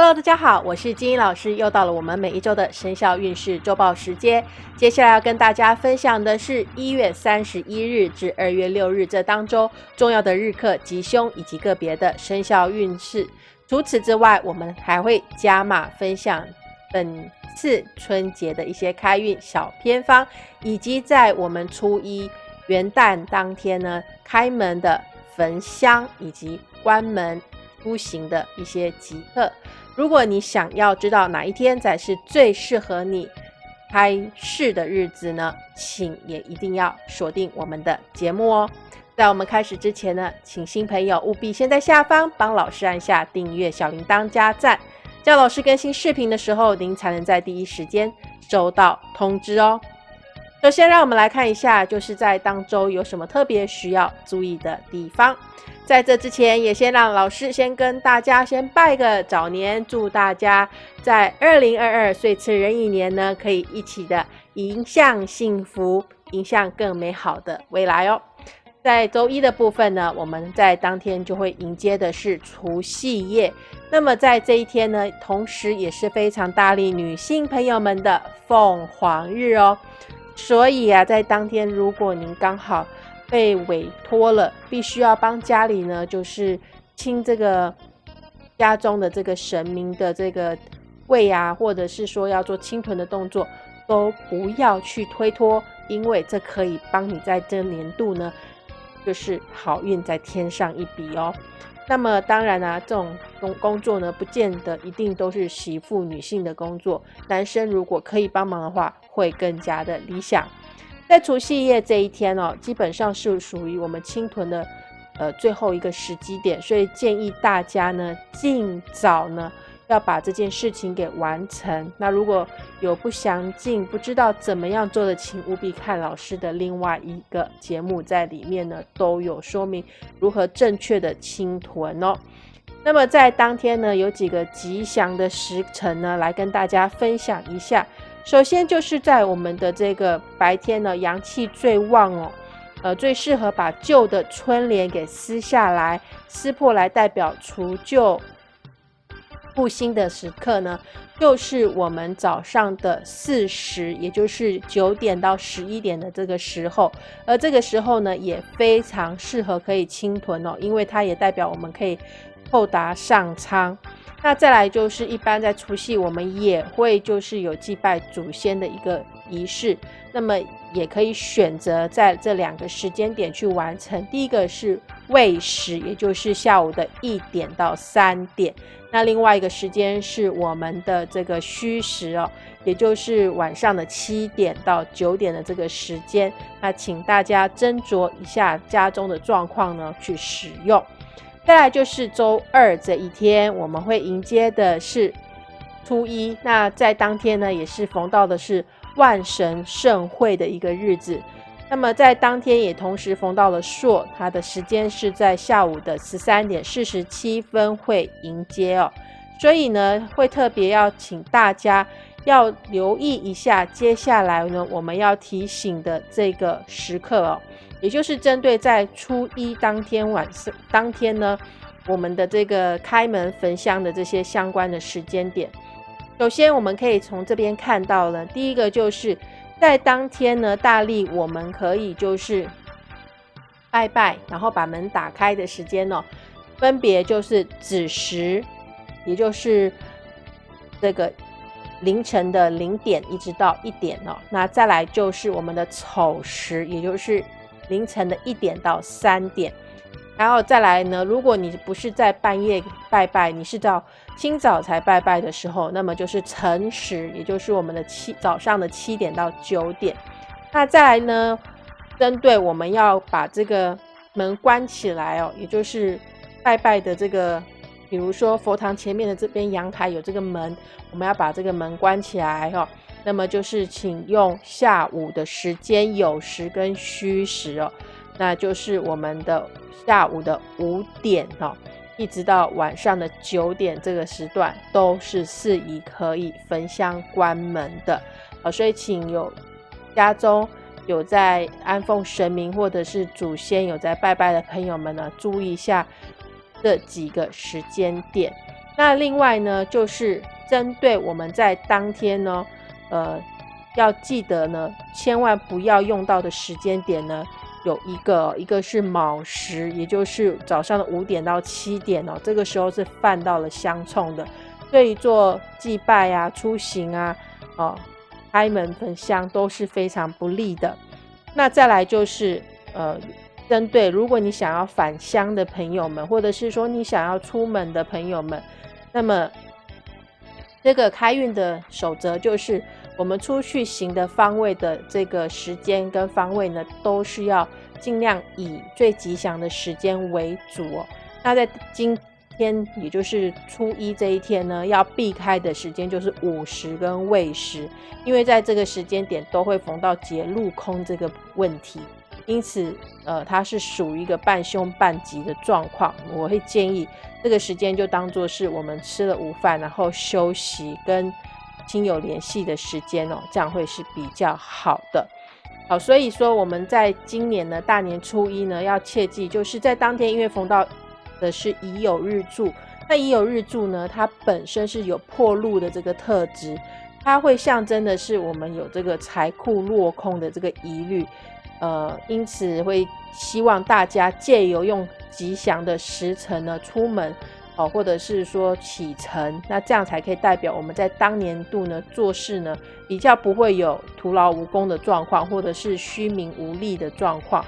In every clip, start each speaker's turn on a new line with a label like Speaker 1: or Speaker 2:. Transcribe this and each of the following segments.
Speaker 1: Hello，大家好，我是金英老师，又到了我们每一周的生肖运势周报时间。接下来要跟大家分享的是一月三十一日至二月六日这当中重要的日课吉凶以及个别的生肖运势。除此之外，我们还会加码分享本次春节的一些开运小偏方，以及在我们初一元旦当天呢开门的焚香以及关门出行的一些吉刻。如果你想要知道哪一天才是最适合你开市的日子呢，请也一定要锁定我们的节目哦。在我们开始之前呢，请新朋友务必先在下方帮老师按下订阅、小铃铛、加赞，这样老师更新视频的时候，您才能在第一时间收到通知哦。首先，让我们来看一下，就是在当周有什么特别需要注意的地方。在这之前，也先让老师先跟大家先拜个早年，祝大家在二零二二岁次壬寅年呢，可以一起的迎向幸福，迎向更美好的未来哦。在周一的部分呢，我们在当天就会迎接的是除夕夜。那么在这一天呢，同时也是非常大力女性朋友们的凤凰日哦。所以啊，在当天如果您刚好。被委托了，必须要帮家里呢，就是清这个家中的这个神明的这个位啊，或者是说要做清屯的动作，都不要去推脱，因为这可以帮你在这年度呢，就是好运再添上一笔哦。那么当然啊，这种工工作呢，不见得一定都是媳妇女性的工作，男生如果可以帮忙的话，会更加的理想。在除夕夜这一天哦，基本上是属于我们清屯的呃最后一个时机点，所以建议大家呢尽早呢要把这件事情给完成。那如果有不详尽、不知道怎么样做的，请务必看老师的另外一个节目，在里面呢都有说明如何正确的清屯哦。那么在当天呢，有几个吉祥的时辰呢，来跟大家分享一下。首先就是在我们的这个白天呢，阳气最旺哦，呃，最适合把旧的春联给撕下来、撕破来，代表除旧布新的时刻呢，就是我们早上的四时，也就是九点到十一点的这个时候。而这个时候呢，也非常适合可以清囤哦，因为它也代表我们可以厚达上苍。那再来就是一般在除夕，我们也会就是有祭拜祖先的一个仪式，那么也可以选择在这两个时间点去完成。第一个是未时，也就是下午的一点到三点；那另外一个时间是我们的这个戌时哦，也就是晚上的七点到九点的这个时间。那请大家斟酌一下家中的状况呢，去使用。再来就是周二这一天，我们会迎接的是初一。那在当天呢，也是逢到的是万神盛会的一个日子。那么在当天也同时逢到了朔，它的时间是在下午的十三点四十七分会迎接哦。所以呢，会特别要请大家要留意一下，接下来呢，我们要提醒的这个时刻哦。也就是针对在初一当天晚上当天呢，我们的这个开门焚香的这些相关的时间点。首先，我们可以从这边看到了，第一个就是在当天呢，大力我们可以就是拜拜，然后把门打开的时间呢，分别就是子时，也就是这个凌晨的零点一直到一点哦。那再来就是我们的丑时，也就是。凌晨的一点到三点，然后再来呢？如果你不是在半夜拜拜，你是到清早才拜拜的时候，那么就是辰时，也就是我们的七早上的七点到九点。那再来呢？针对我们要把这个门关起来哦，也就是拜拜的这个，比如说佛堂前面的这边阳台有这个门，我们要把这个门关起来哦。那么就是请用下午的时间酉时跟戌时哦，那就是我们的下午的五点哦，一直到晚上的九点这个时段都是适宜可以焚香关门的啊，所以请有家中有在安奉神明或者是祖先有在拜拜的朋友们呢，注意一下这几个时间点。那另外呢，就是针对我们在当天呢，呃，要记得呢，千万不要用到的时间点呢，有一个，一个是卯时，也就是早上的五点到七点哦，这个时候是犯到了相冲的，对于做祭拜啊、出行啊、哦、开门焚香都是非常不利的。那再来就是呃。针对如果你想要返乡的朋友们，或者是说你想要出门的朋友们，那么这个开运的守则就是，我们出去行的方位的这个时间跟方位呢，都是要尽量以最吉祥的时间为主哦。那在今天，也就是初一这一天呢，要避开的时间就是午时跟未时，因为在这个时间点都会逢到劫路空这个问题。因此，呃，它是属于一个半凶半吉的状况。我会建议这个时间就当做是我们吃了午饭，然后休息跟亲友联系的时间哦，这样会是比较好的。好，所以说我们在今年呢大年初一呢，要切记，就是在当天因为逢到的是乙酉日柱，那乙酉日柱呢，它本身是有破路的这个特质，它会象征的是我们有这个财库落空的这个疑虑。呃，因此会希望大家借由用吉祥的时辰呢出门，哦，或者是说启程，那这样才可以代表我们在当年度呢做事呢比较不会有徒劳无功的状况，或者是虚名无利的状况。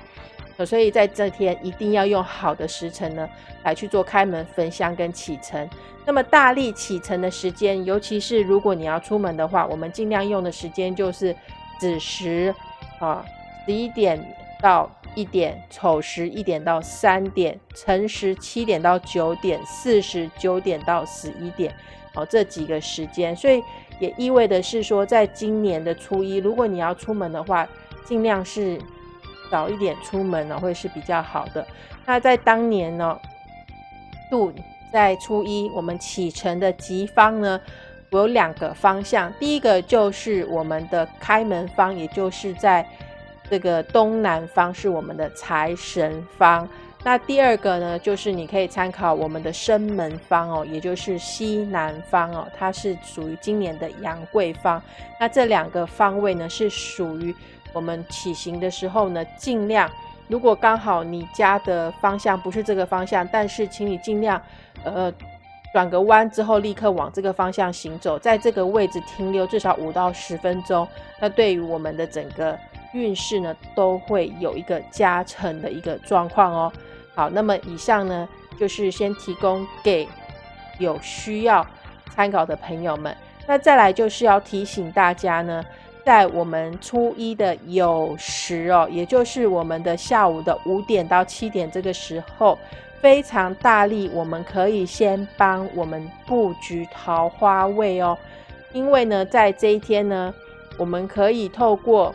Speaker 1: 所以在这天一定要用好的时辰呢来去做开门焚香跟启程。那么大力启程的时间，尤其是如果你要出门的话，我们尽量用的时间就是子时啊。十一点到一点，丑时一点到三点，辰时七点到九点，巳时九点到十一点，哦，这几个时间，所以也意味的是说，在今年的初一，如果你要出门的话，尽量是早一点出门呢，会是比较好的。那在当年呢，度在初一，我们启程的吉方呢，有两个方向，第一个就是我们的开门方，也就是在。这个东南方是我们的财神方，那第二个呢，就是你可以参考我们的生门方哦，也就是西南方哦，它是属于今年的阳贵方。那这两个方位呢，是属于我们起行的时候呢，尽量如果刚好你家的方向不是这个方向，但是请你尽量呃转个弯之后立刻往这个方向行走，在这个位置停留至少五到十分钟，那对于我们的整个。运势呢都会有一个加成的一个状况哦。好，那么以上呢就是先提供给有需要参考的朋友们。那再来就是要提醒大家呢，在我们初一的酉时哦，也就是我们的下午的五点到七点这个时候，非常大力，我们可以先帮我们布局桃花位哦。因为呢，在这一天呢，我们可以透过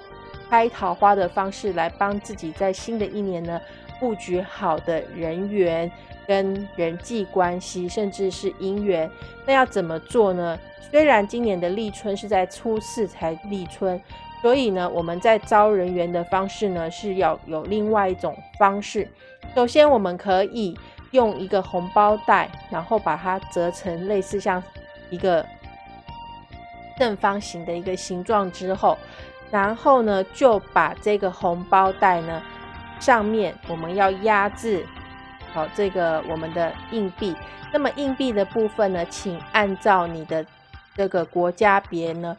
Speaker 1: 开桃花的方式来帮自己在新的一年呢布局好的人缘跟人际关系，甚至是姻缘。那要怎么做呢？虽然今年的立春是在初四才立春，所以呢，我们在招人缘的方式呢是要有另外一种方式。首先，我们可以用一个红包袋，然后把它折成类似像一个正方形的一个形状之后。然后呢，就把这个红包袋呢，上面我们要压制好这个我们的硬币。那么硬币的部分呢，请按照你的这个国家别呢，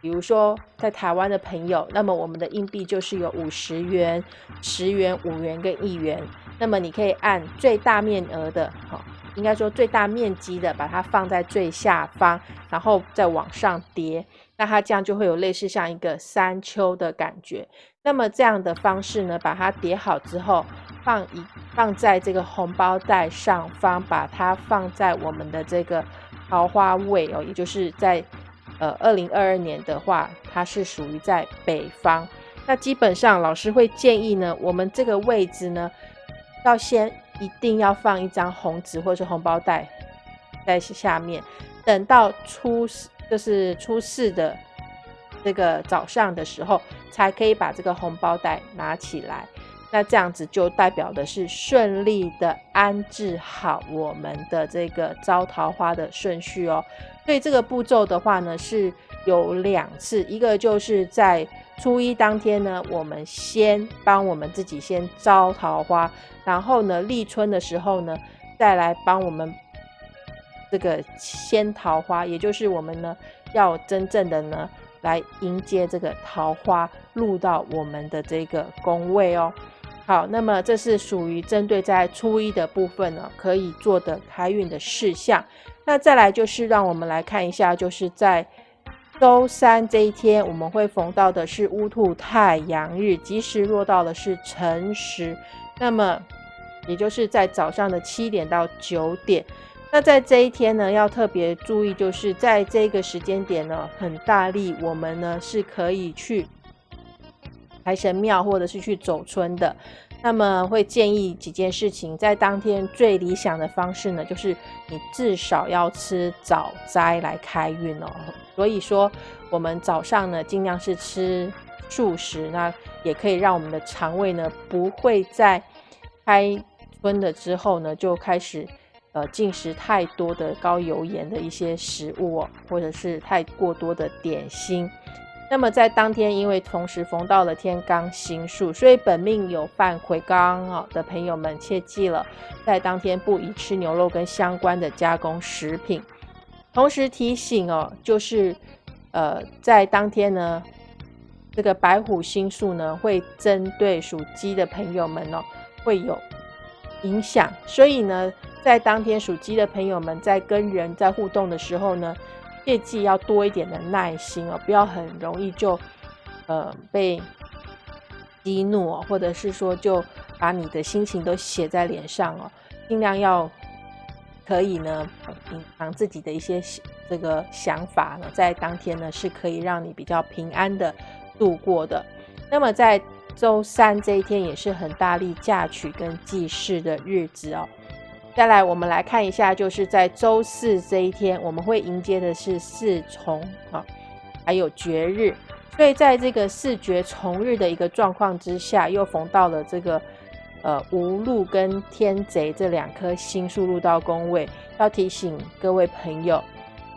Speaker 1: 比如说在台湾的朋友，那么我们的硬币就是有五十元、十元、五元跟一元。那么你可以按最大面额的，好，应该说最大面积的，把它放在最下方，然后再往上叠。那它这样就会有类似像一个山丘的感觉。那么这样的方式呢，把它叠好之后，放一放在这个红包袋上方，把它放在我们的这个桃花位哦，也就是在呃二零二二年的话，它是属于在北方。那基本上老师会建议呢，我们这个位置呢，要先一定要放一张红纸或者是红包袋在下面，等到初。就是初四的这个早上的时候，才可以把这个红包袋拿起来。那这样子就代表的是顺利的安置好我们的这个招桃花的顺序哦。所以这个步骤的话呢，是有两次，一个就是在初一当天呢，我们先帮我们自己先招桃花，然后呢立春的时候呢，再来帮我们这个鲜桃花，也就是我们呢要真正的呢来迎接这个桃花入到我们的这个宫位哦。好，那么这是属于针对在初一的部分呢，可以做的开运的事项。那再来就是让我们来看一下，就是在周三这一天，我们会逢到的是乌兔太阳日，吉时落到的是辰时。那么也就是在早上的七点到九点。那在这一天呢，要特别注意，就是在这个时间点呢，很大力，我们呢是可以去。财神庙，或者是去走村的，那么会建议几件事情，在当天最理想的方式呢，就是你至少要吃早斋来开运哦。所以说，我们早上呢，尽量是吃素食，那也可以让我们的肠胃呢，不会在开春了之后呢，就开始呃进食太多的高油盐的一些食物哦，或者是太过多的点心。那么在当天，因为同时逢到了天罡星数，所以本命有犯魁罡啊的朋友们切记了，在当天不宜吃牛肉跟相关的加工食品。同时提醒哦，就是呃，在当天呢，这个白虎星数呢会针对属鸡的朋友们哦会有影响，所以呢，在当天属鸡的朋友们在跟人在互动的时候呢。切记要多一点的耐心哦，不要很容易就呃被激怒哦，或者是说就把你的心情都写在脸上哦，尽量要可以呢隐藏自己的一些这个想法呢，在当天呢是可以让你比较平安的度过的。那么在周三这一天也是很大力嫁娶跟祭祀的日子哦。再来，我们来看一下，就是在周四这一天，我们会迎接的是四重啊，还有绝日。所以在这个四绝重日的一个状况之下，又逢到了这个呃无禄跟天贼这两颗星数入到宫位，要提醒各位朋友，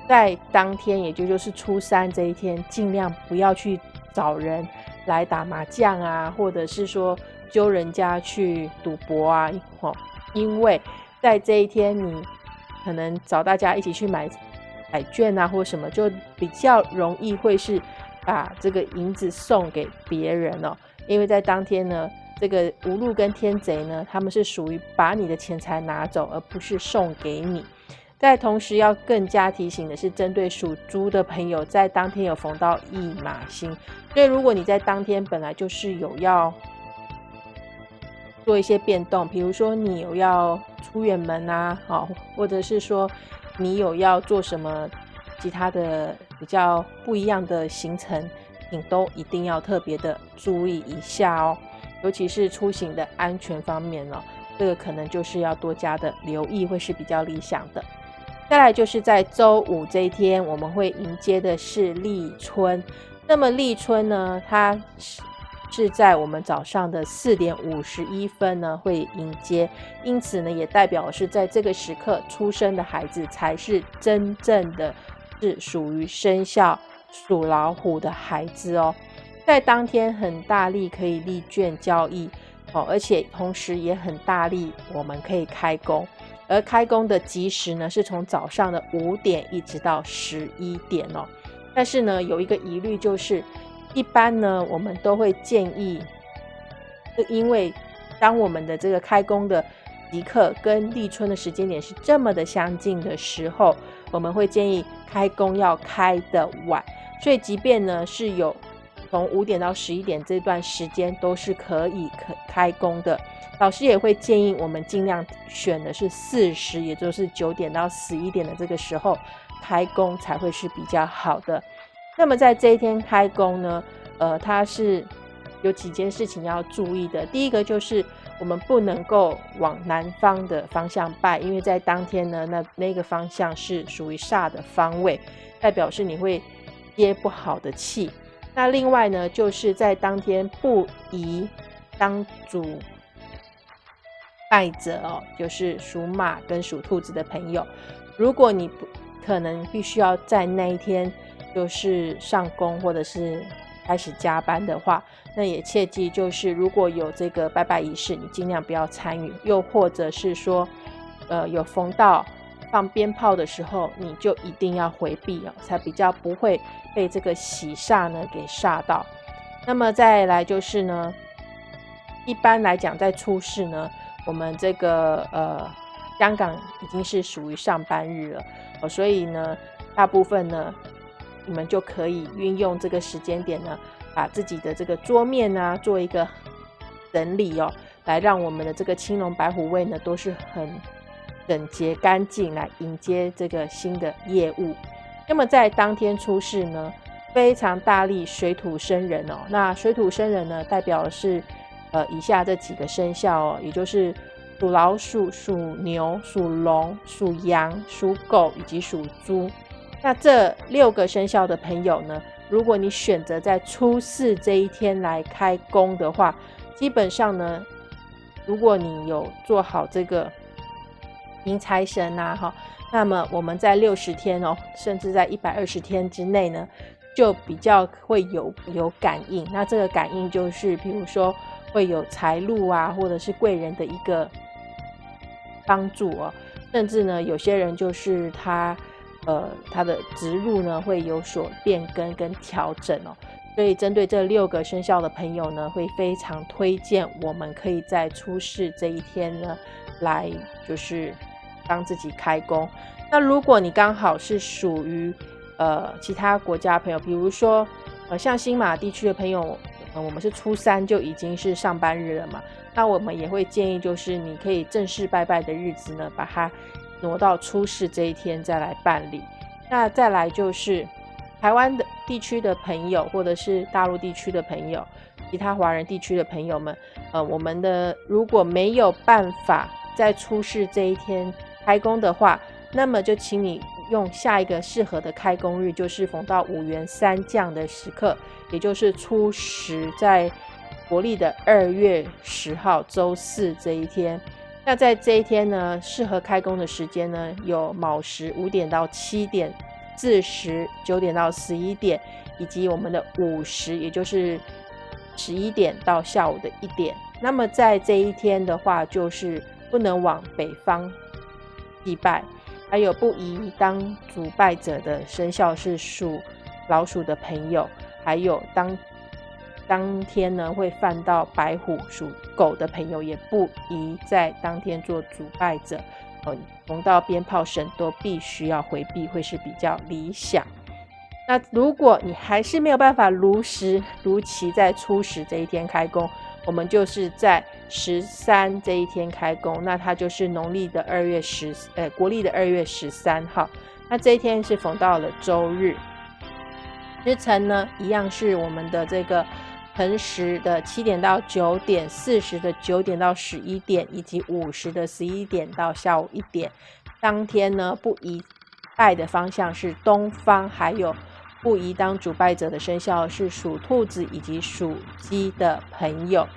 Speaker 1: 在当天，也就就是初三这一天，尽量不要去找人来打麻将啊，或者是说揪人家去赌博啊，哦，因为。在这一天，你可能找大家一起去买彩券啊，或什么，就比较容易会是把这个银子送给别人哦。因为在当天呢，这个无路跟天贼呢，他们是属于把你的钱财拿走，而不是送给你。在同时要更加提醒的是，针对属猪的朋友，在当天有逢到一马星，所以如果你在当天本来就是有要做一些变动，比如说你有要。出远门啊，好，或者是说你有要做什么其他的比较不一样的行程，你都一定要特别的注意一下哦，尤其是出行的安全方面哦，这个可能就是要多加的留意，会是比较理想的。再来就是在周五这一天，我们会迎接的是立春，那么立春呢，它是。在我们早上的四点五十一分呢，会迎接，因此呢，也代表是在这个时刻出生的孩子才是真正的，是属于生肖属老虎的孩子哦。在当天很大力可以立卷交易哦，而且同时也很大力，我们可以开工，而开工的吉时呢，是从早上的五点一直到十一点哦。但是呢，有一个疑虑就是。一般呢，我们都会建议，因为当我们的这个开工的即刻跟立春的时间点是这么的相近的时候，我们会建议开工要开的晚。所以，即便呢是有从五点到十一点这段时间都是可以可开工的，老师也会建议我们尽量选的是四时，也就是九点到十一点的这个时候开工才会是比较好的。那么在这一天开工呢，呃，它是有几件事情要注意的。第一个就是我们不能够往南方的方向拜，因为在当天呢，那那个方向是属于煞的方位，代表是你会接不好的气。那另外呢，就是在当天不宜当主拜者哦，就是属马跟属兔子的朋友，如果你不可能必须要在那一天就是上工或者是开始加班的话，那也切记就是如果有这个拜拜仪式，你尽量不要参与，又或者是说，呃，有逢到放鞭炮的时候，你就一定要回避哦，才比较不会被这个喜煞呢给煞到。那么再来就是呢，一般来讲在出事呢。我们这个呃，香港已经是属于上班日了哦，所以呢，大部分呢，你们就可以运用这个时间点呢，把自己的这个桌面啊做一个整理哦，来让我们的这个青龙白虎位呢都是很整洁干净，来迎接这个新的业务。那么在当天出世呢，非常大力水土生人哦，那水土生人呢，代表的是。呃，以下这几个生肖哦，也就是属老鼠、属牛、属龙、属羊、属狗以及属猪。那这六个生肖的朋友呢，如果你选择在初四这一天来开工的话，基本上呢，如果你有做好这个迎财神呐，哈，那么我们在六十天哦，甚至在一百二十天之内呢，就比较会有有感应。那这个感应就是，比如说。会有财路啊，或者是贵人的一个帮助哦，甚至呢，有些人就是他，呃，它的植入呢会有所变更跟调整哦。所以针对这六个生肖的朋友呢，会非常推荐我们可以在出世这一天呢，来就是帮自己开工。那如果你刚好是属于呃其他国家朋友，比如说呃像新马地区的朋友。我们是初三就已经是上班日了嘛，那我们也会建议，就是你可以正式拜拜的日子呢，把它挪到初四这一天再来办理。那再来就是台湾的地区的朋友，或者是大陆地区的朋友，其他华人地区的朋友们，呃，我们的如果没有办法在初四这一天开工的话，那么就请你。用下一个适合的开工日，就是逢到五元三降的时刻，也就是初十，在国历的二月十号周四这一天。那在这一天呢，适合开工的时间呢，有卯时五点到七点，巳时九点到十一点，以及我们的午时，也就是十一点到下午的一点。那么在这一天的话，就是不能往北方祭拜。还有不宜当主拜者的生肖是属老鼠的朋友，还有当当天呢会犯到白虎属狗的朋友，也不宜在当天做主拜者。呃，逢到鞭炮声都必须要回避，会是比较理想。那如果你还是没有办法如实如期在初十这一天开工，我们就是在。十三这一天开工，那它就是农历的二月十，呃，国历的二月十三号。那这一天是逢到了周日，日辰呢一样是我们的这个辰时的七点到九点，四十的九点到十一点，以及五十的十一点到下午一点。当天呢不宜拜的方向是东方，还有不宜当主拜者的生肖是属兔子以及属鸡的朋友。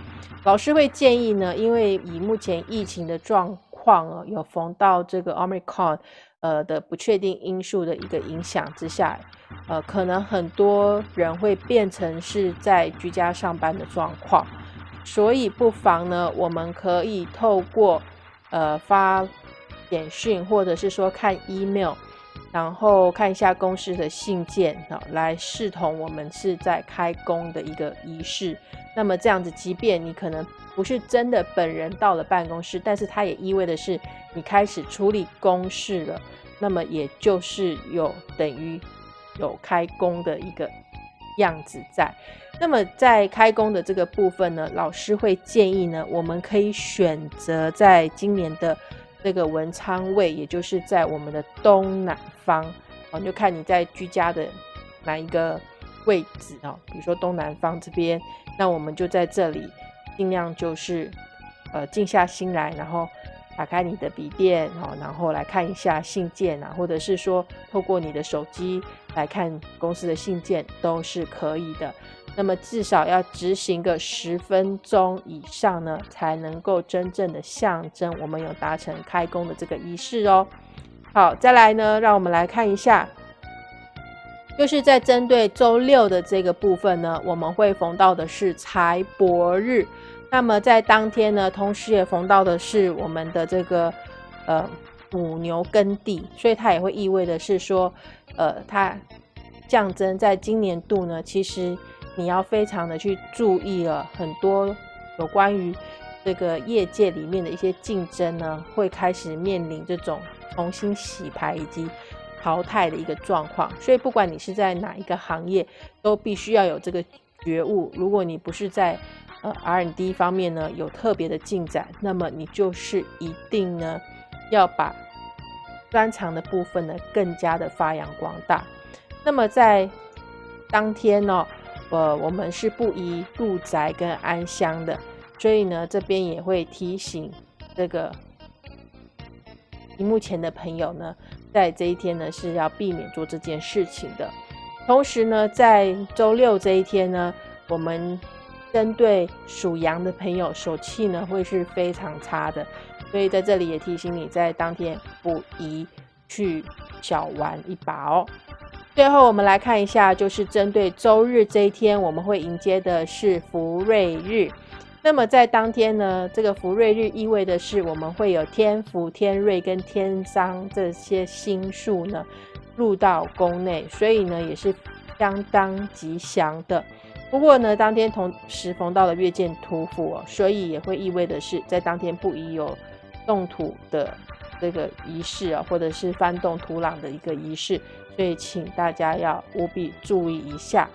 Speaker 1: 老师会建议呢，因为以目前疫情的状况啊，有逢到这个 Omicron 呃的不确定因素的一个影响之下，呃，可能很多人会变成是在居家上班的状况，所以不妨呢，我们可以透过呃发简讯或者是说看 email，然后看一下公司的信件啊，来视同我们是在开工的一个仪式。那么这样子，即便你可能不是真的本人到了办公室，但是它也意味的是你开始处理公事了。那么也就是有等于有开工的一个样子在。那么在开工的这个部分呢，老师会建议呢，我们可以选择在今年的这个文昌位，也就是在我们的东南方，哦，就看你在居家的哪一个。位置啊，比如说东南方这边，那我们就在这里，尽量就是呃静下心来，然后打开你的笔电哦，然后来看一下信件啊，或者是说透过你的手机来看公司的信件都是可以的。那么至少要执行个十分钟以上呢，才能够真正的象征我们有达成开工的这个仪式哦。好，再来呢，让我们来看一下，就是在针对周六的这个部分呢，我们会逢到的是财帛日。那么在当天呢，同时也逢到的是我们的这个呃母牛耕地，所以它也会意味的是说，呃，它降真在今年度呢，其实你要非常的去注意了，很多有关于这个业界里面的一些竞争呢，会开始面临这种重新洗牌以及淘汰的一个状况。所以不管你是在哪一个行业，都必须要有这个觉悟。如果你不是在呃，R&D 方面呢有特别的进展，那么你就是一定呢要把专长的部分呢更加的发扬光大。那么在当天呢，呃，我们是不宜入宅跟安香的，所以呢这边也会提醒这个屏幕前的朋友呢，在这一天呢是要避免做这件事情的。同时呢，在周六这一天呢，我们针对属羊的朋友，手气呢会是非常差的，所以在这里也提醒你，在当天不宜去小玩一把哦。最后，我们来看一下，就是针对周日这一天，我们会迎接的是福瑞日。那么在当天呢，这个福瑞日意味的是我们会有天福、天瑞跟天商这些星数呢入到宫内，所以呢也是相当吉祥的。不过呢，当天同时逢到了月见土府哦，所以也会意味的是，在当天不宜有动土的这个仪式啊，或者是翻动土壤的一个仪式，所以请大家要务必注意一下。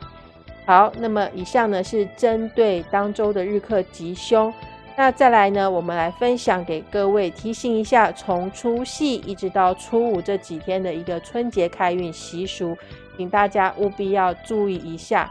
Speaker 1: 好，那么以上呢是针对当周的日课吉凶，那再来呢，我们来分享给各位提醒一下，从除夕一直到初五这几天的一个春节开运习俗，请大家务必要注意一下。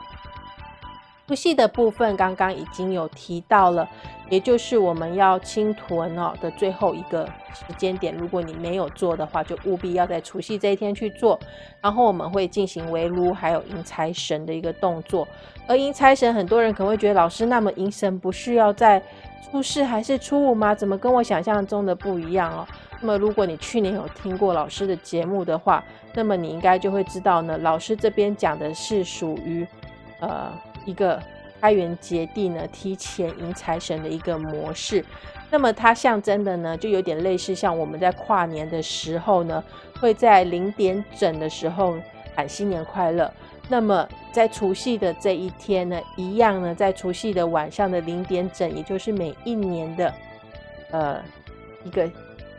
Speaker 1: 除夕的部分刚刚已经有提到了，也就是我们要清屯哦的最后一个时间点。如果你没有做的话，就务必要在除夕这一天去做。然后我们会进行围炉，还有迎财神的一个动作。而迎财神，很多人可能会觉得老师，那么迎神不是要在初四还是初五吗？怎么跟我想象中的不一样哦？那么如果你去年有听过老师的节目的话，那么你应该就会知道呢，老师这边讲的是属于呃。一个开源节地呢，提前迎财神的一个模式，那么它象征的呢，就有点类似像我们在跨年的时候呢，会在零点整的时候喊新年快乐。那么在除夕的这一天呢，一样呢，在除夕的晚上的零点整，也就是每一年的呃一个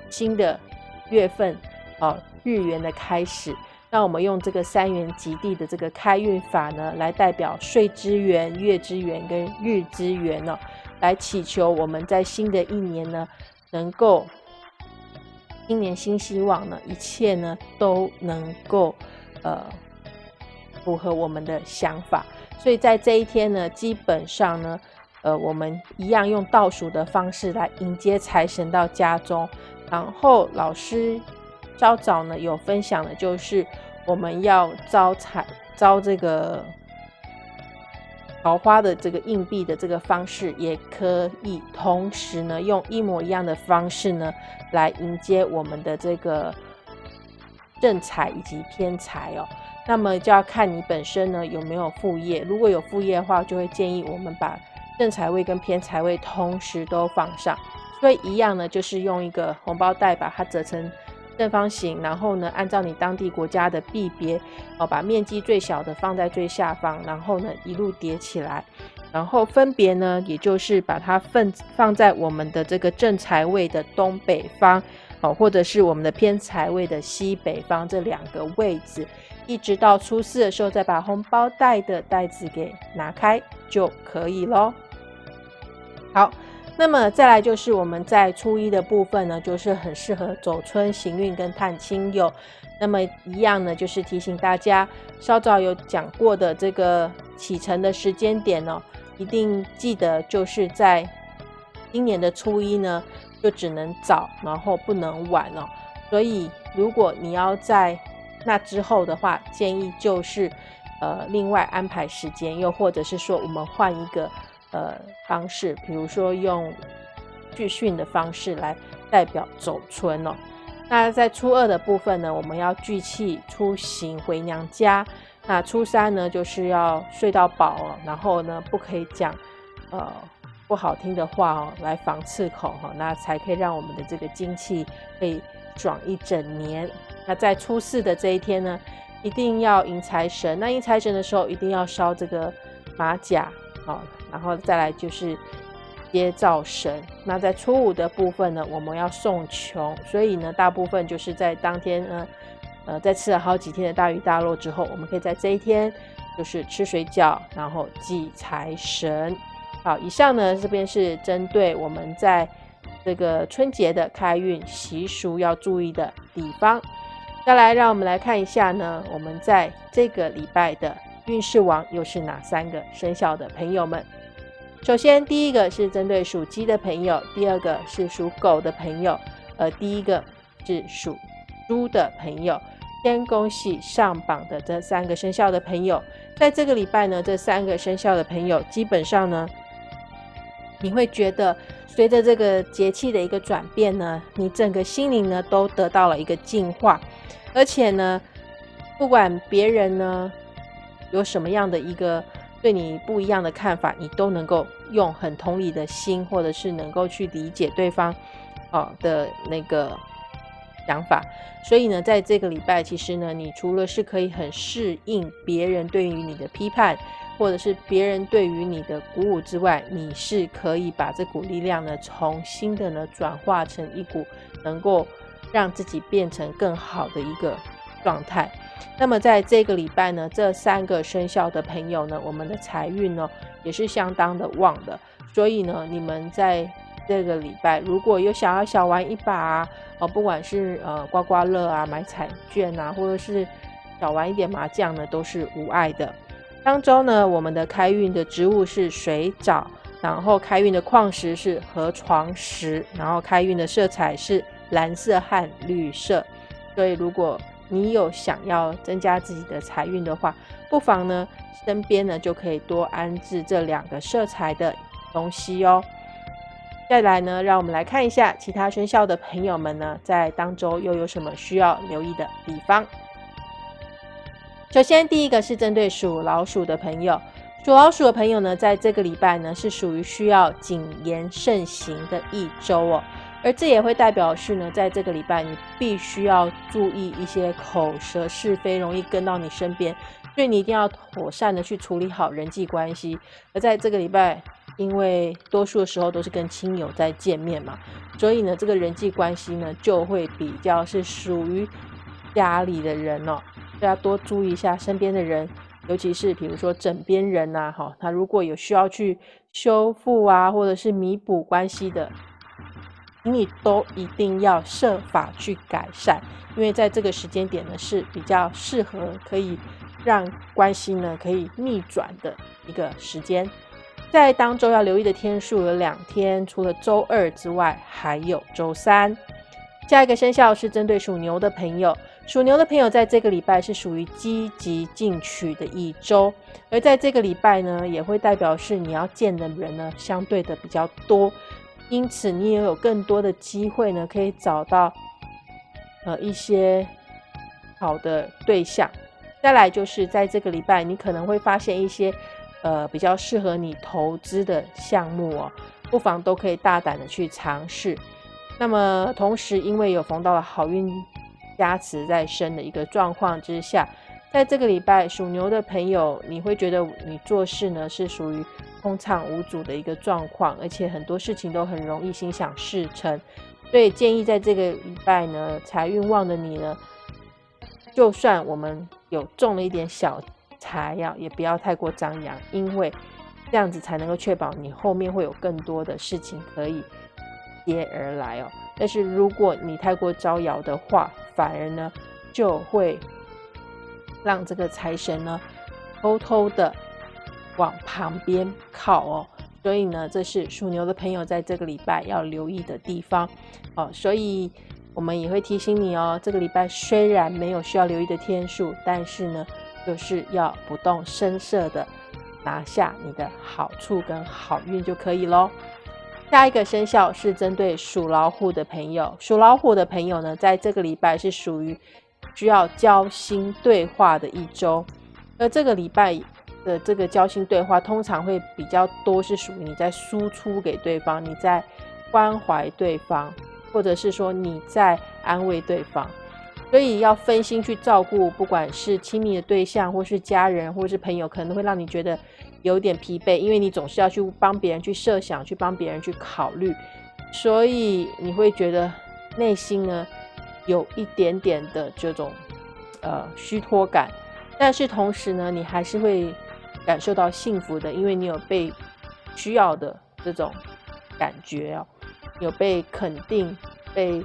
Speaker 1: 新的月份哦日元的开始。那我们用这个三元极地的这个开运法呢，来代表岁之元、月之元跟日之元呢，来祈求我们在新的一年呢，能够新年新希望呢，一切呢都能够呃符合我们的想法。所以在这一天呢，基本上呢，呃，我们一样用倒数的方式来迎接财神到家中，然后老师。稍早呢有分享的，就是我们要招财、招这个桃花的这个硬币的这个方式，也可以同时呢用一模一样的方式呢来迎接我们的这个正财以及偏财哦。那么就要看你本身呢有没有副业，如果有副业的话，就会建议我们把正财位跟偏财位同时都放上。所以一样呢，就是用一个红包袋把它折成。正方形，然后呢，按照你当地国家的币别，哦，把面积最小的放在最下方，然后呢，一路叠起来，然后分别呢，也就是把它放放在我们的这个正财位的东北方，哦，或者是我们的偏财位的西北方这两个位置，一直到初四的时候，再把红包袋的袋子给拿开就可以喽。好。那么再来就是我们在初一的部分呢，就是很适合走春行运跟探亲友。那么一样呢，就是提醒大家，稍早有讲过的这个启程的时间点哦，一定记得就是在今年的初一呢，就只能早，然后不能晚哦。所以如果你要在那之后的话，建议就是呃另外安排时间，又或者是说我们换一个呃方式，比如说用聚训的方式来代表走春哦。那在初二的部分呢，我们要聚气出行回娘家。那初三呢，就是要睡到饱哦，然后呢，不可以讲呃不好听的话哦，来防刺口哈，那才可以让我们的这个精气可以爽一整年。那在初四的这一天呢，一定要迎财神。那迎财神的时候，一定要烧这个马甲好，然后再来就是。接灶神，那在初五的部分呢，我们要送穷，所以呢，大部分就是在当天呢，呃，在吃了好几天的大鱼大肉之后，我们可以在这一天就是吃水饺，然后祭财神。好，以上呢这边是针对我们在这个春节的开运习俗要注意的地方。再来，让我们来看一下呢，我们在这个礼拜的运势王又是哪三个生肖的朋友们？首先，第一个是针对属鸡的朋友，第二个是属狗的朋友，而第一个是属猪的朋友。先恭喜上榜的这三个生肖的朋友，在这个礼拜呢，这三个生肖的朋友基本上呢，你会觉得随着这个节气的一个转变呢，你整个心灵呢都得到了一个净化，而且呢，不管别人呢有什么样的一个。对你不一样的看法，你都能够用很同理的心，或者是能够去理解对方，哦的那个想法。所以呢，在这个礼拜，其实呢，你除了是可以很适应别人对于你的批判，或者是别人对于你的鼓舞之外，你是可以把这股力量呢，重新的呢，转化成一股能够让自己变成更好的一个状态。那么在这个礼拜呢，这三个生肖的朋友呢，我们的财运呢也是相当的旺的。所以呢，你们在这个礼拜如果有想要小玩一把啊，哦，不管是呃刮刮乐啊、买彩券啊，或者是小玩一点麻将呢，都是无碍的。当中呢，我们的开运的植物是水藻，然后开运的矿石是河床石，然后开运的色彩是蓝色和绿色。所以如果你有想要增加自己的财运的话，不妨呢身边呢就可以多安置这两个色彩的东西哦。再来呢，让我们来看一下其他生肖的朋友们呢，在当周又有什么需要留意的地方。首先，第一个是针对属老鼠的朋友，属老鼠的朋友呢，在这个礼拜呢是属于需要谨言慎行的一周哦。而这也会代表是呢，在这个礼拜，你必须要注意一些口舌是非容易跟到你身边，所以你一定要妥善的去处理好人际关系。而在这个礼拜，因为多数的时候都是跟亲友在见面嘛，所以呢，这个人际关系呢就会比较是属于家里的人哦，要多注意一下身边的人，尤其是比如说枕边人呐，哈，他如果有需要去修复啊，或者是弥补关系的。你都一定要设法去改善，因为在这个时间点呢是比较适合可以让关系呢可以逆转的一个时间。在当周要留意的天数有两天，除了周二之外，还有周三。下一个生肖是针对属牛的朋友，属牛的朋友在这个礼拜是属于积极进取的一周，而在这个礼拜呢，也会代表是你要见的人呢相对的比较多。因此，你也有更多的机会呢，可以找到呃一些好的对象。再来就是在这个礼拜，你可能会发现一些呃比较适合你投资的项目哦，不妨都可以大胆的去尝试。那么同时，因为有逢到了好运加持在身的一个状况之下，在这个礼拜属牛的朋友，你会觉得你做事呢是属于。通畅无阻的一个状况，而且很多事情都很容易心想事成，所以建议在这个礼拜呢，财运旺的你呢，就算我们有中了一点小财呀，也不要太过张扬，因为这样子才能够确保你后面会有更多的事情可以接而来哦。但是如果你太过招摇的话，反而呢就会让这个财神呢偷偷的。往旁边靠哦，所以呢，这是属牛的朋友在这个礼拜要留意的地方哦。所以我们也会提醒你哦，这个礼拜虽然没有需要留意的天数，但是呢，就是要不动声色的拿下你的好处跟好运就可以喽。下一个生肖是针对属老虎的朋友，属老虎的朋友呢，在这个礼拜是属于需要交心对话的一周，而这个礼拜。的这个交心对话通常会比较多，是属于你在输出给对方，你在关怀对方，或者是说你在安慰对方，所以要分心去照顾，不管是亲密的对象，或是家人，或是朋友，可能会让你觉得有点疲惫，因为你总是要去帮别人去设想，去帮别人去考虑，所以你会觉得内心呢有一点点的这种呃虚脱感，但是同时呢，你还是会。感受到幸福的，因为你有被需要的这种感觉哦，有被肯定、被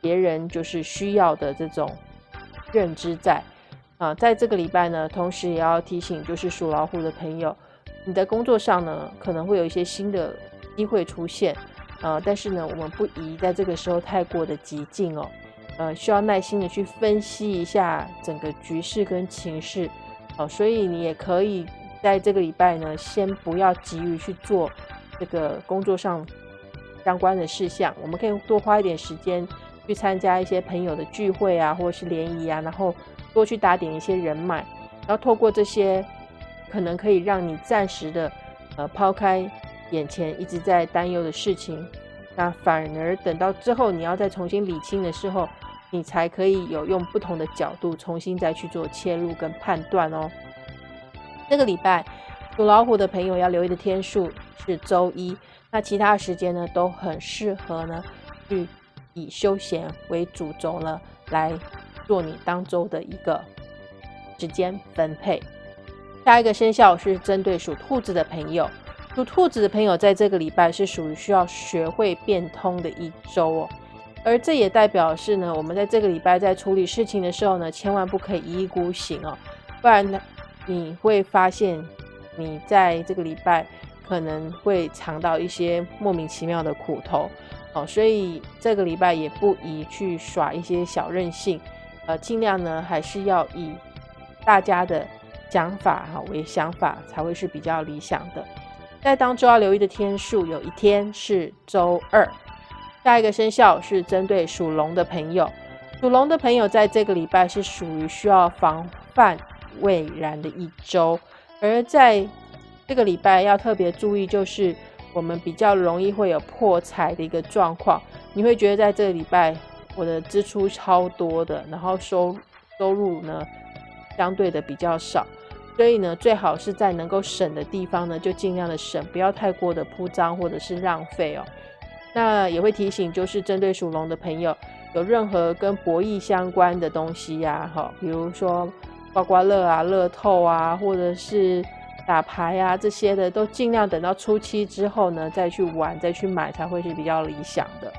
Speaker 1: 别人就是需要的这种认知在啊。在这个礼拜呢，同时也要提醒，就是属老虎的朋友，你在工作上呢可能会有一些新的机会出现啊，但是呢，我们不宜在这个时候太过的激进哦，呃，需要耐心的去分析一下整个局势跟情势。哦，所以你也可以在这个礼拜呢，先不要急于去做这个工作上相关的事项。我们可以多花一点时间去参加一些朋友的聚会啊，或者是联谊啊，然后多去打点一些人脉，然后透过这些，可能可以让你暂时的呃抛开眼前一直在担忧的事情，那反而等到之后你要再重新理清的时候。你才可以有用不同的角度重新再去做切入跟判断哦。这个礼拜属老虎的朋友要留意的天数是周一，那其他时间呢都很适合呢去以休闲为主轴呢来做你当周的一个时间分配。下一个生肖是针对属兔子的朋友，属兔子的朋友在这个礼拜是属于需要学会变通的一周哦。而这也代表是呢，我们在这个礼拜在处理事情的时候呢，千万不可以一意孤行哦，不然呢，你会发现你在这个礼拜可能会尝到一些莫名其妙的苦头哦，所以这个礼拜也不宜去耍一些小任性，呃，尽量呢还是要以大家的讲法哈为想法，才会是比较理想的。在当周要留意的天数，有一天是周二。下一个生肖是针对属龙的朋友，属龙的朋友在这个礼拜是属于需要防范未然的一周，而在这个礼拜要特别注意，就是我们比较容易会有破财的一个状况。你会觉得在这个礼拜我的支出超多的，然后收收入呢相对的比较少，所以呢最好是在能够省的地方呢就尽量的省，不要太过的铺张或者是浪费哦。那也会提醒，就是针对属龙的朋友，有任何跟博弈相关的东西呀，哈，比如说刮刮乐啊、乐透啊，或者是打牌啊这些的，都尽量等到初期之后呢，再去玩、再去买，才会是比较理想的。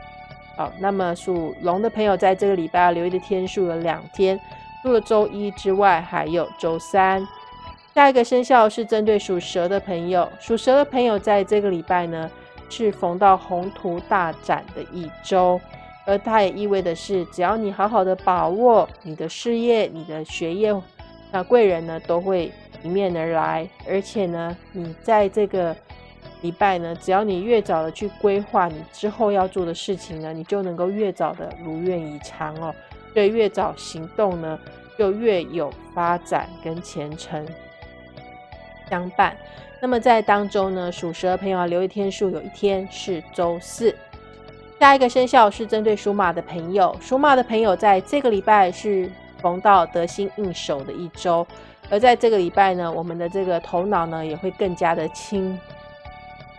Speaker 1: 好，那么属龙的朋友，在这个礼拜要留意的天数有两天，除了周一之外，还有周三。下一个生肖是针对属蛇的朋友，属蛇的朋友在这个礼拜呢。是逢到宏图大展的一周，而它也意味的是，只要你好好的把握你的事业、你的学业，那贵人呢都会迎面而来。而且呢，你在这个礼拜呢，只要你越早的去规划你之后要做的事情呢，你就能够越早的如愿以偿哦。所以越早行动呢，就越有发展跟前程相伴。那么在当中呢，属蛇的朋友啊，留意天数，有一天是周四。下一个生肖是针对属马的朋友，属马的朋友在这个礼拜是逢到得心应手的一周，而在这个礼拜呢，我们的这个头脑呢也会更加的清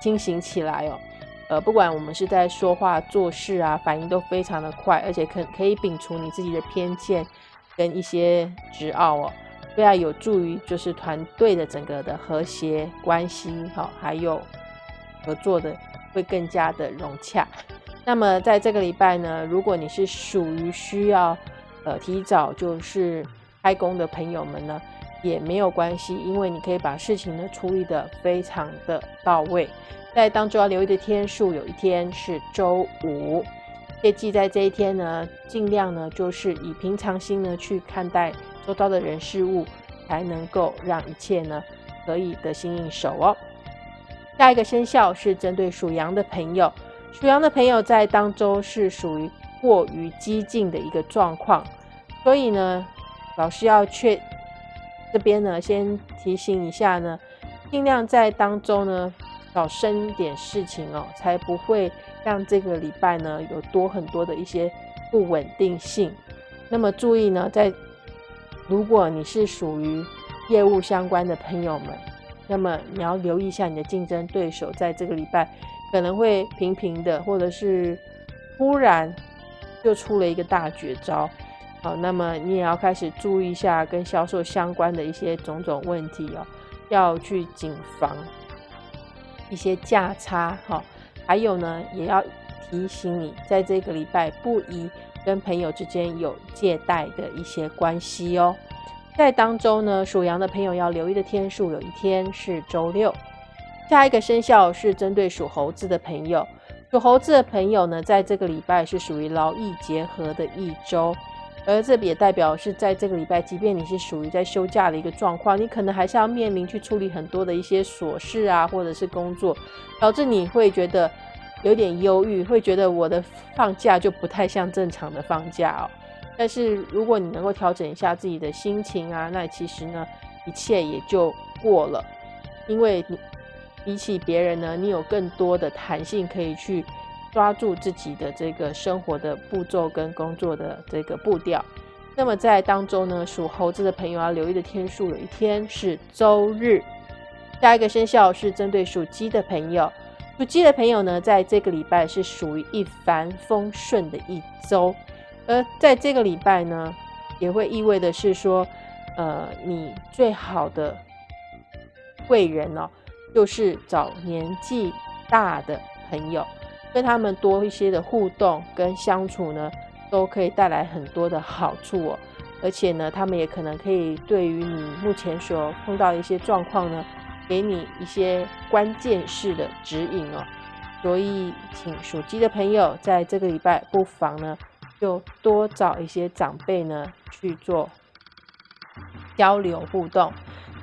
Speaker 1: 清醒起来哦。呃，不管我们是在说话做事啊，反应都非常的快，而且可可以摒除你自己的偏见跟一些执拗哦。非常有助于就是团队的整个的和谐关系，哈，还有合作的会更加的融洽。那么在这个礼拜呢，如果你是属于需要呃提早就是开工的朋友们呢，也没有关系，因为你可以把事情呢处理的非常的到位。在当中要留意的天数，有一天是周五，切记在这一天呢，尽量呢就是以平常心呢去看待周遭的人事物，才能够让一切呢可以得心应手哦。下一个生肖是针对属羊的朋友，属羊的朋友在当中是属于过于激进的一个状况，所以呢，老师要确这边呢先提醒一下呢，尽量在当中呢少生点事情哦，才不会让这个礼拜呢有多很多的一些不稳定性。那么注意呢，在如果你是属于业务相关的朋友们。那么你要留意一下你的竞争对手，在这个礼拜可能会平平的，或者是忽然就出了一个大绝招。好，那么你也要开始注意一下跟销售相关的一些种种问题哦，要去谨防一些价差。哈，还有呢，也要提醒你，在这个礼拜不宜跟朋友之间有借贷的一些关系哦。在当中呢，属羊的朋友要留意的天数，有一天是周六。下一个生肖是针对属猴子的朋友，属猴子的朋友呢，在这个礼拜是属于劳逸结合的一周，而这也代表是在这个礼拜，即便你是属于在休假的一个状况，你可能还是要面临去处理很多的一些琐事啊，或者是工作，导致你会觉得有点忧郁，会觉得我的放假就不太像正常的放假哦。但是如果你能够调整一下自己的心情啊，那其实呢，一切也就过了。因为你比起别人呢，你有更多的弹性可以去抓住自己的这个生活的步骤跟工作的这个步调。那么在当中呢，属猴子的朋友要留意的天数，有一天是周日。下一个生肖是针对属鸡的朋友，属鸡的朋友呢，在这个礼拜是属于一帆风顺的一周。而在这个礼拜呢，也会意味的是说，呃，你最好的贵人哦，就是找年纪大的朋友，跟他们多一些的互动跟相处呢，都可以带来很多的好处哦。而且呢，他们也可能可以对于你目前所碰到的一些状况呢，给你一些关键式的指引哦。所以，请属鸡的朋友在这个礼拜不妨呢。就多找一些长辈呢去做交流互动。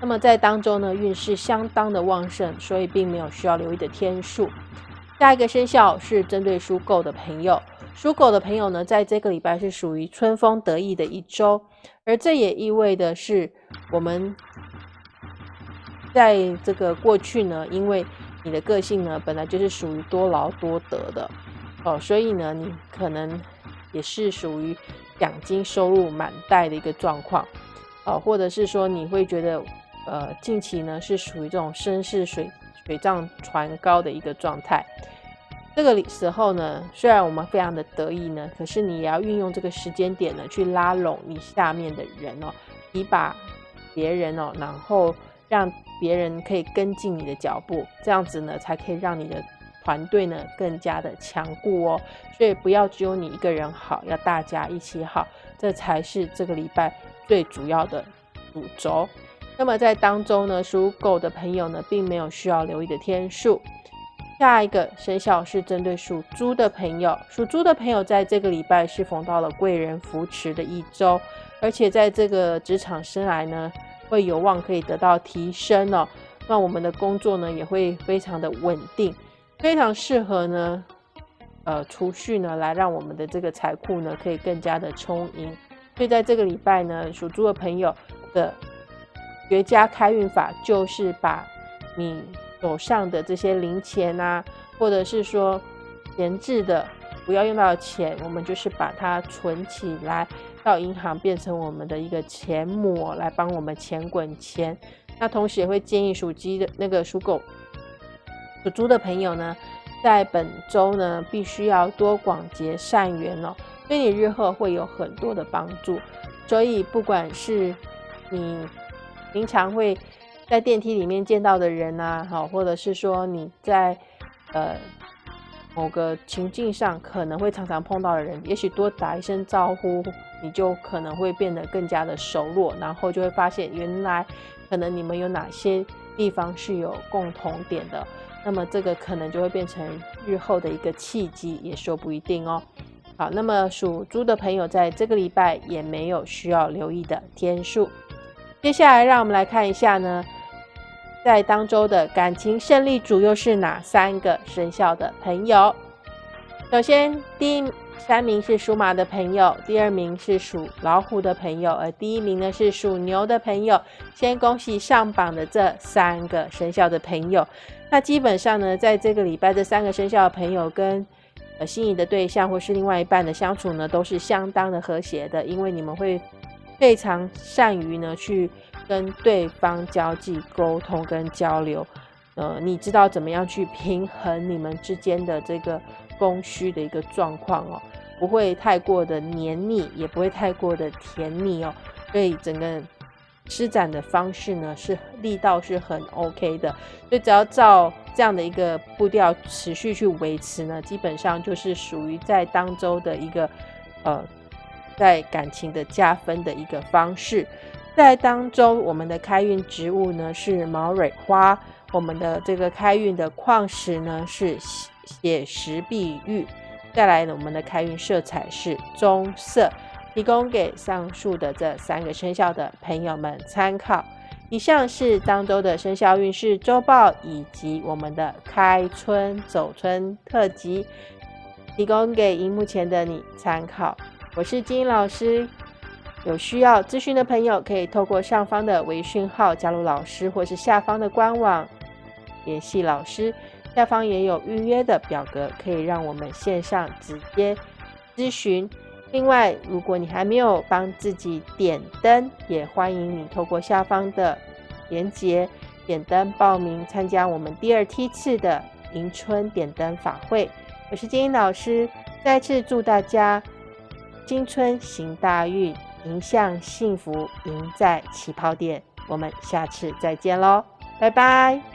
Speaker 1: 那么在当中呢，运势相当的旺盛，所以并没有需要留意的天数。下一个生肖是针对属狗的朋友，属狗的朋友呢，在这个礼拜是属于春风得意的一周，而这也意味的是，我们在这个过去呢，因为你的个性呢，本来就是属于多劳多得的哦，所以呢，你可能。也是属于奖金收入满带的一个状况，哦，或者是说你会觉得，呃，近期呢是属于这种身势水水涨船高的一个状态。这个时候呢，虽然我们非常的得意呢，可是你也要运用这个时间点呢，去拉拢你下面的人哦，你把别人哦，然后让别人可以跟进你的脚步，这样子呢，才可以让你的。团队呢更加的强固哦，所以不要只有你一个人好，要大家一起好，这才是这个礼拜最主要的主轴。那么在当中呢，属狗的朋友呢，并没有需要留意的天数。下一个生肖是针对属猪的朋友，属猪的朋友在这个礼拜是逢到了贵人扶持的一周，而且在这个职场生涯呢，会有望可以得到提升哦。那我们的工作呢，也会非常的稳定。非常适合呢，呃，储蓄呢，来让我们的这个财库呢，可以更加的充盈。所以在这个礼拜呢，属猪的朋友的绝佳开运法，就是把你手上的这些零钱啊，或者是说闲置的不要用到的钱，我们就是把它存起来，到银行变成我们的一个钱母，来帮我们钱滚钱。那同时也会建议属鸡的那个属狗。属猪的朋友呢，在本周呢，必须要多广结善缘哦，对你日后会有很多的帮助。所以，不管是你平常会在电梯里面见到的人呐，好，或者是说你在呃某个情境上可能会常常碰到的人，也许多打一声招呼，你就可能会变得更加的熟络，然后就会发现原来可能你们有哪些地方是有共同点的，那么这个可能就会变成日后的一个契机，也说不一定哦。好，那么属猪的朋友在这个礼拜也没有需要留意的天数。接下来让我们来看一下呢，在当周的感情胜利组又是哪三个生肖的朋友？首先，第一。三名是属马的朋友，第二名是属老虎的朋友，而第一名呢是属牛的朋友。先恭喜上榜的这三个生肖的朋友。那基本上呢，在这个礼拜，这三个生肖的朋友跟呃心仪的对象或是另外一半的相处呢，都是相当的和谐的，因为你们会非常善于呢去跟对方交际、沟通跟交流。呃，你知道怎么样去平衡你们之间的这个供需的一个状况哦。不会太过的黏腻，也不会太过的甜腻哦，所以整个施展的方式呢是力道是很 OK 的，所以只要照这样的一个步调持续去维持呢，基本上就是属于在当周的一个呃在感情的加分的一个方式。在当中，我们的开运植物呢是毛蕊花，我们的这个开运的矿石呢是血石碧玉。再来呢，我们的开运色彩是棕色，提供给上述的这三个生肖的朋友们参考。以上是当周的生肖运势周报以及我们的开春走春特辑，提供给荧幕前的你参考。我是金老师，有需要咨询的朋友可以透过上方的微讯号加入老师，或是下方的官网联系老师。下方也有预约的表格，可以让我们线上直接咨询。另外，如果你还没有帮自己点灯，也欢迎你透过下方的链接点灯报名参加我们第二梯次的迎春点灯法会。我是金英老师，再次祝大家新春行大运，迎向幸福，赢在起跑点。我们下次再见喽，拜拜。